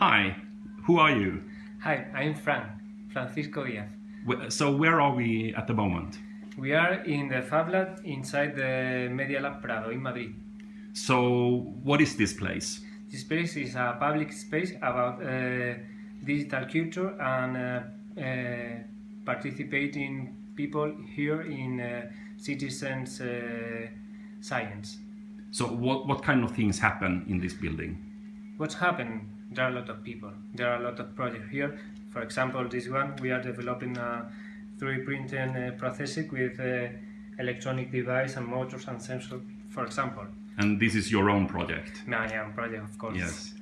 Hi, who are you? Hi, I'm Fran, Francisco Diaz. So where are we at the moment? We are in the Fab Lab inside the Media Lab Prado in Madrid. So what is this place? This place is a public space about uh, digital culture and uh, uh, participating people here in uh, citizens uh, science. So what, what kind of things happen in this building? What's happened? There are a lot of people. There are a lot of projects here. For example, this one we are developing a 3D printing uh, processing with uh, electronic device and motors and sensors. For example, And this is your own project? my own project, of course. Yes.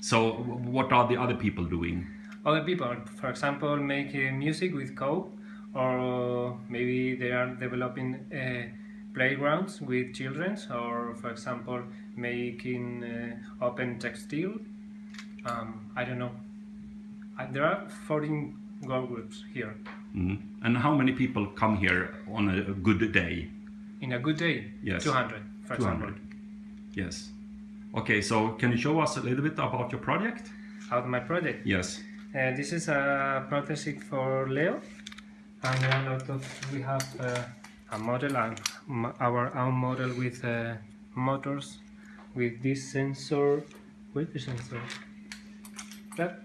So what are the other people doing? Other people, for example, make uh, music with code, or maybe they are developing uh, playgrounds with children, or for example, making uh, open textile. Um, I don't know. Uh, there are 14 girl groups here. Mhm. And how many people come here on a a good day? In a good day, Yes. 200, for 200. example. Yes. Okay, so can you show us a little bit about your project? Out of my project. Yes. Uh, this is a prototype for Leo, and a lot of we have uh, a model and our own model with uh, motors, with this sensor. with the sensor? That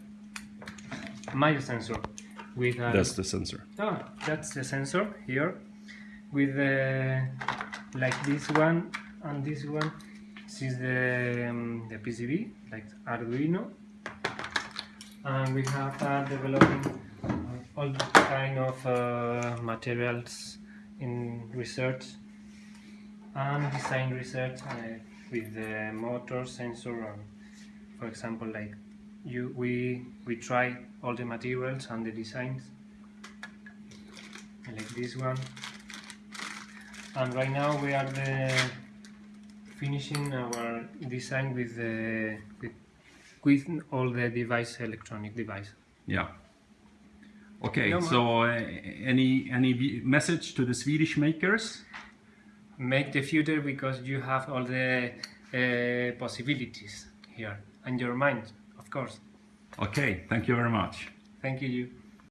my sensor with uh, That's the sensor. Ah, that's the sensor here with the like this one and this one. This is the um, the PCB like Arduino, and we have uh, developing uh, all kind of uh, materials in research and design research uh, with the motor sensor and for example like you we we try all the materials and the designs. Like this one. And right now we are the finishing our design with the with, with all the device electronic device. Yeah. Okay, No, so uh, any any message to the Swedish makers? make the future because you have all the uh, possibilities here and your mind of course Okay, thank you very much. thank you